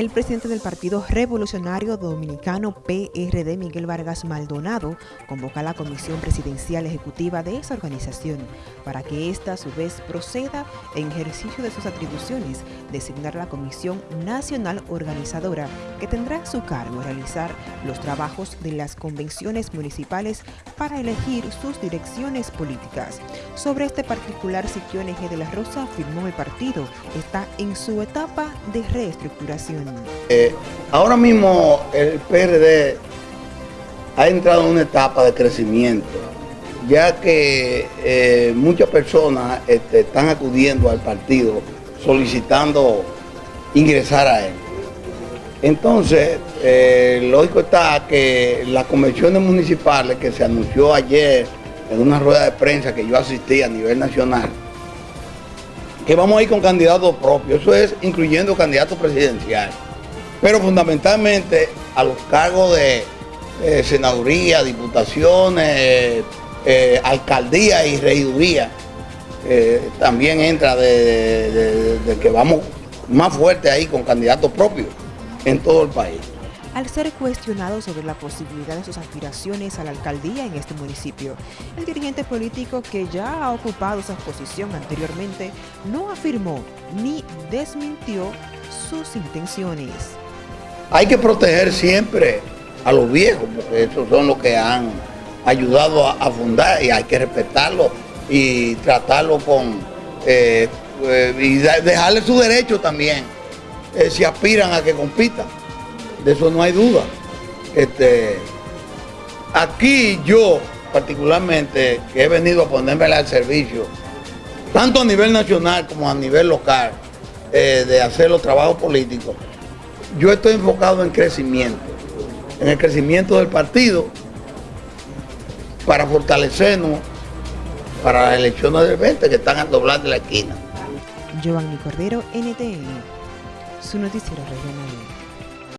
El presidente del Partido Revolucionario Dominicano PRD, Miguel Vargas Maldonado, convoca a la Comisión Presidencial Ejecutiva de esa organización para que ésta a su vez proceda en ejercicio de sus atribuciones, designar la Comisión Nacional Organizadora que tendrá a su cargo realizar los trabajos de las convenciones municipales para elegir sus direcciones políticas. Sobre este particular, Siquio Eje de la Rosa afirmó el partido está en su etapa de reestructuración. Eh, ahora mismo el PRD ha entrado en una etapa de crecimiento, ya que eh, muchas personas este, están acudiendo al partido solicitando ingresar a él. Entonces, eh, lógico está que las convenciones municipales que se anunció ayer en una rueda de prensa que yo asistí a nivel nacional, que vamos a ir con candidatos propios, eso es incluyendo candidatos presidenciales, pero fundamentalmente a los cargos de eh, senaduría, diputaciones, eh, alcaldía y regiduría, eh, también entra de que vamos más fuerte ahí con candidatos propios en todo el país al ser cuestionado sobre la posibilidad de sus aspiraciones a la alcaldía en este municipio. El dirigente político que ya ha ocupado esa posición anteriormente no afirmó ni desmintió sus intenciones. Hay que proteger siempre a los viejos, porque esos son los que han ayudado a, fundar y hay que respetarlo y tratarlo con... Eh, eh, y dejarle su derecho también, eh, si aspiran a que compitan de eso no hay duda. Este, aquí yo, particularmente, que he venido a ponerme al servicio, tanto a nivel nacional como a nivel local, eh, de hacer los trabajos políticos, yo estoy enfocado en crecimiento, en el crecimiento del partido, para fortalecernos para las elecciones del 20 que están a doblar de la esquina. Giovanni Cordero, NTN, su noticiero regional.